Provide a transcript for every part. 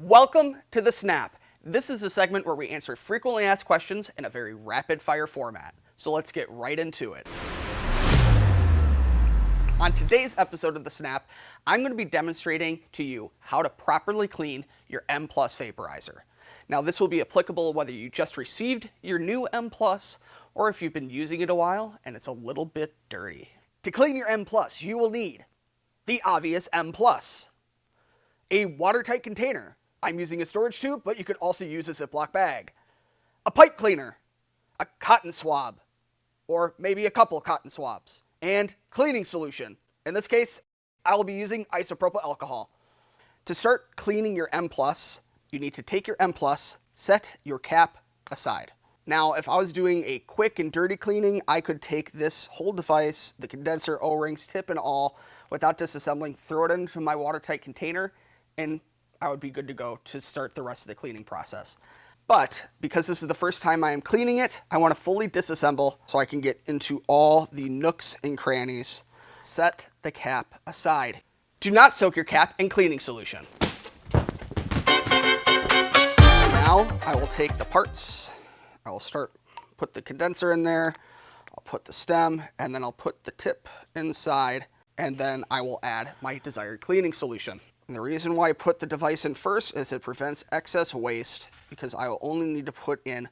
Welcome to the Snap. This is a segment where we answer frequently asked questions in a very rapid fire format. So let's get right into it. On today's episode of the Snap, I'm going to be demonstrating to you how to properly clean your M Plus vaporizer. Now this will be applicable whether you just received your new M Plus or if you've been using it a while and it's a little bit dirty. To clean your M Plus, you will need the obvious M Plus, a watertight container I'm using a storage tube, but you could also use a Ziploc bag. A pipe cleaner, a cotton swab, or maybe a couple cotton swabs, and cleaning solution. In this case, I will be using isopropyl alcohol. To start cleaning your M+, you need to take your M+, set your cap aside. Now, if I was doing a quick and dirty cleaning, I could take this whole device, the condenser, O-rings, tip and all, without disassembling, throw it into my watertight container, and I would be good to go to start the rest of the cleaning process. But because this is the first time I am cleaning it, I want to fully disassemble so I can get into all the nooks and crannies. Set the cap aside. Do not soak your cap in cleaning solution. Now I will take the parts. I will start, put the condenser in there. I'll put the stem and then I'll put the tip inside and then I will add my desired cleaning solution. And the reason why I put the device in first is it prevents excess waste because I will only need to put in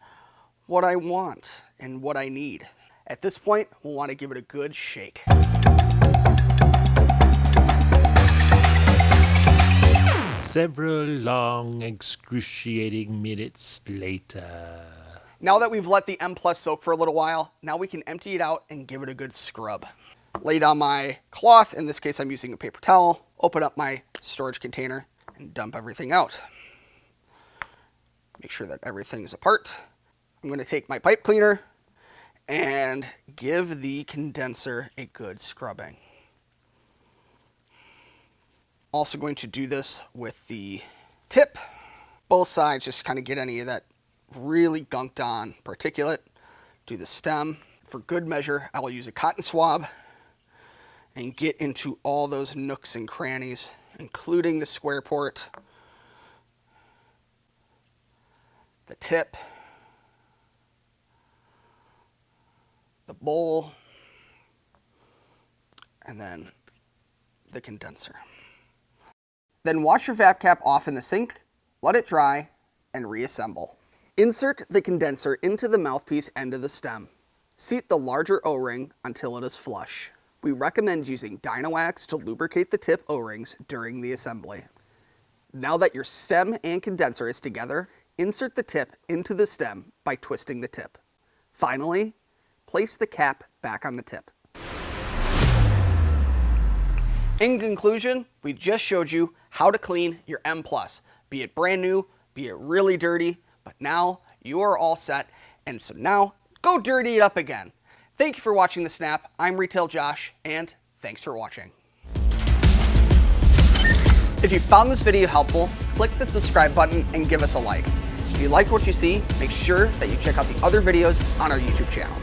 what I want and what I need. At this point, we'll want to give it a good shake. Several long, excruciating minutes later. Now that we've let the M Plus soak for a little while, now we can empty it out and give it a good scrub. Lay down my cloth, in this case I'm using a paper towel, open up my storage container and dump everything out. Make sure that everything is apart. I'm going to take my pipe cleaner and give the condenser a good scrubbing. Also going to do this with the tip. Both sides, just kind of get any of that really gunked on particulate. Do the stem. For good measure, I will use a cotton swab and get into all those nooks and crannies, including the square port, the tip, the bowl, and then the condenser. Then wash your vap cap off in the sink, let it dry, and reassemble. Insert the condenser into the mouthpiece end of the stem. Seat the larger O-ring until it is flush we recommend using Dynawax to lubricate the tip O-rings during the assembly. Now that your stem and condenser is together, insert the tip into the stem by twisting the tip. Finally, place the cap back on the tip. In conclusion, we just showed you how to clean your M+, be it brand new, be it really dirty, but now you are all set, and so now go dirty it up again. Thank you for watching The Snap. I'm Retail Josh, and thanks for watching. If you found this video helpful, click the subscribe button and give us a like. If you like what you see, make sure that you check out the other videos on our YouTube channel.